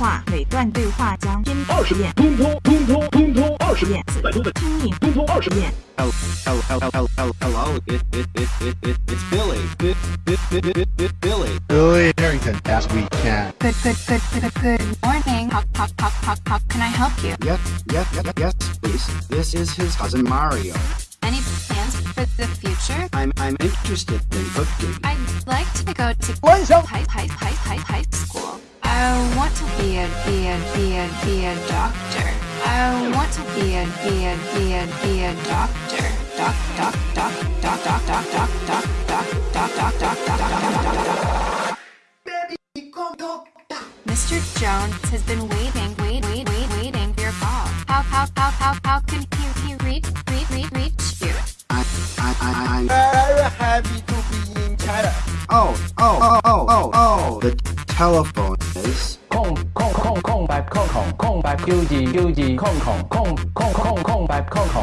话每段对话将拼二十遍，通通通通通通二十遍，四百多的拼音通通二十遍。Hello, hello, hello, hello, it, it, it, it, it, it's Billy, it, it, it, it, it, Billy. Billy Herrington, as we can. Good, good, good, good, good morning. Pop, pop, pop, pop, pop. Can I help you? Yes, yes, yes, yes, please. This is his cousin Mario. Any plans for the future? I'm I'm interested in cooking. I'd like to go to high high high high high school a be a be a be a doctor. I want to be a be a be a be a doctor. Doc doc doc doc doc doc doc doc doc doc doc doc. Baby, come doctor. Mr. Jones has been waiting, wait, wait, wait, waiting for your call. How how how how how can he he reach reach reach reach you? I I I I'm very happy to be in China. Oh oh oh oh oh oh the telephone. 九字九字空空空空空空空白空空。